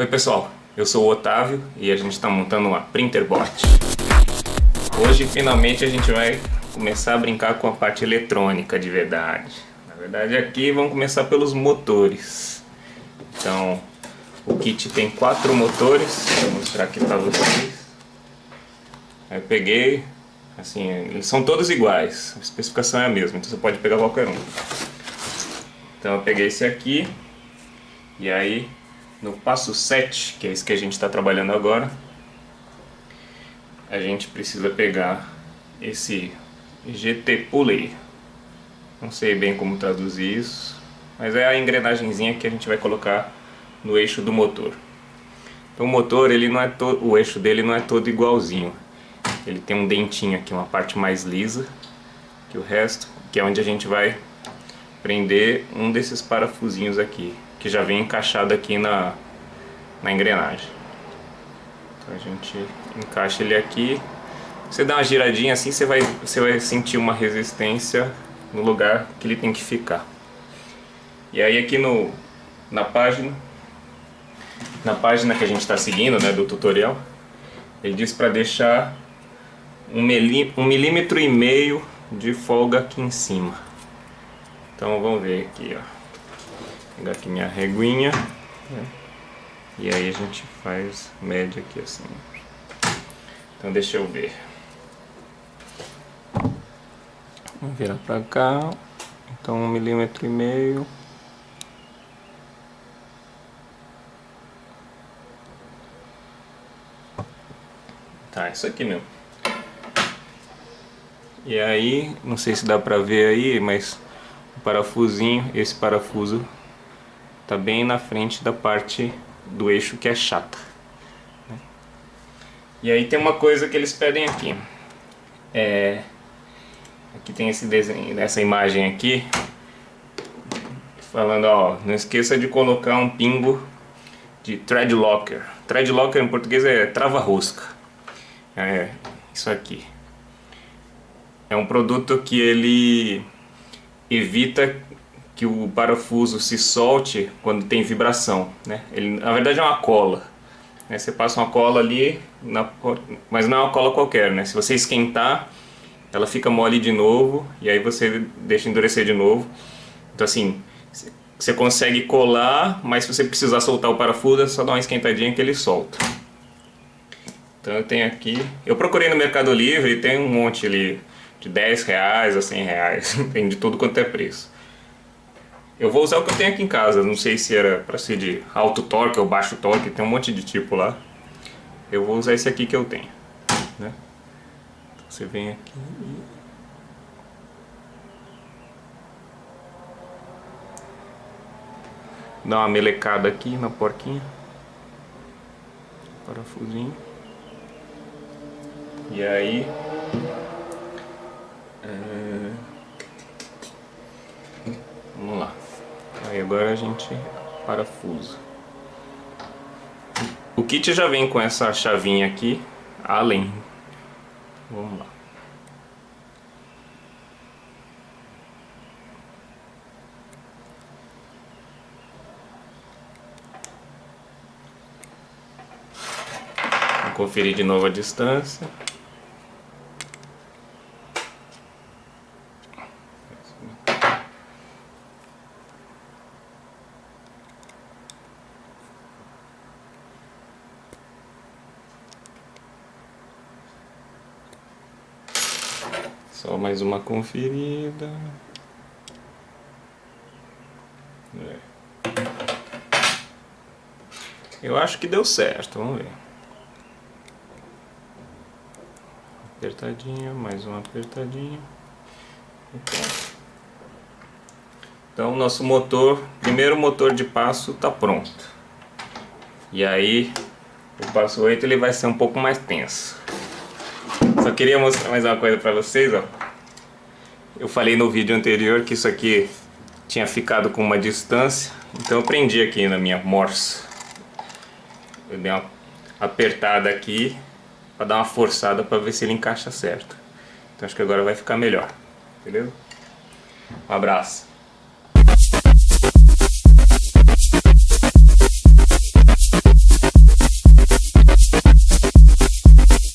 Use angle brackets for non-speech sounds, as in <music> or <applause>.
Oi pessoal, eu sou o Otávio e a gente está montando uma Printerbot. Hoje finalmente a gente vai começar a brincar com a parte eletrônica de verdade. Na verdade aqui vamos começar pelos motores. Então o kit tem quatro motores, vou mostrar aqui para vocês. Eu peguei, assim, eles são todos iguais, a especificação é a mesma, então você pode pegar qualquer um. Então eu peguei esse aqui, e aí no passo 7, que é esse que a gente está trabalhando agora, a gente precisa pegar esse GT Pulley. Não sei bem como traduzir isso, mas é a engrenagemzinha que a gente vai colocar no eixo do motor. Então o motor, ele não é o eixo dele não é todo igualzinho. Ele tem um dentinho aqui, uma parte mais lisa que o resto, que é onde a gente vai prender um desses parafusinhos aqui que já vem encaixado aqui na, na engrenagem. Então a gente encaixa ele aqui. Você dá uma giradinha assim, você vai, você vai sentir uma resistência no lugar que ele tem que ficar. E aí aqui no, na página, na página que a gente está seguindo, né, do tutorial, ele diz para deixar um, milí, um milímetro e meio de folga aqui em cima. Então vamos ver aqui, ó pegar aqui minha reguinha né? e aí a gente faz média aqui assim. Então deixa eu ver. Vamos virar pra cá. Então um milímetro e meio. Tá, isso aqui mesmo e aí, não sei se dá pra ver aí, mas o parafusinho, esse parafuso está bem na frente da parte do eixo que é chata. Né? E aí tem uma coisa que eles pedem aqui. É, aqui tem esse desenho, essa imagem aqui, falando, ó, não esqueça de colocar um pingo de thread locker. Thread locker em português é trava-rosca. É isso aqui. É um produto que ele evita que o parafuso se solte quando tem vibração. Né? Ele, na verdade é uma cola. Né? Você passa uma cola ali, na, mas não é uma cola qualquer. Né? Se você esquentar, ela fica mole de novo e aí você deixa endurecer de novo. Então assim, você consegue colar, mas se você precisar soltar o parafuso, é só dar uma esquentadinha que ele solta. Então eu tenho aqui, eu procurei no Mercado Livre tem um monte ali de 10 reais a 100 reais, <laughs> tem de tudo quanto é preço. Eu vou usar o que eu tenho aqui em casa, não sei se era para ser de alto torque ou baixo torque, tem um monte de tipo lá. Eu vou usar esse aqui que eu tenho, né? Então você vem aqui e... Dá uma melecada aqui na porquinha. Parafusinho. E aí... É... Vamos lá. Aí agora a gente parafusa. O kit já vem com essa chavinha aqui, além. Vamos lá. Vou conferir de novo a distância. Só mais uma conferida. É. Eu acho que deu certo, vamos ver. Apertadinha, mais uma apertadinha. Então, nosso motor, primeiro motor de passo está pronto. E aí, o passo 8 ele vai ser um pouco mais tenso. Só queria mostrar mais uma coisa pra vocês, ó. Eu falei no vídeo anterior que isso aqui tinha ficado com uma distância, então eu prendi aqui na minha morsa. Eu dei uma apertada aqui para dar uma forçada para ver se ele encaixa certo. Então acho que agora vai ficar melhor, beleza? Um abraço.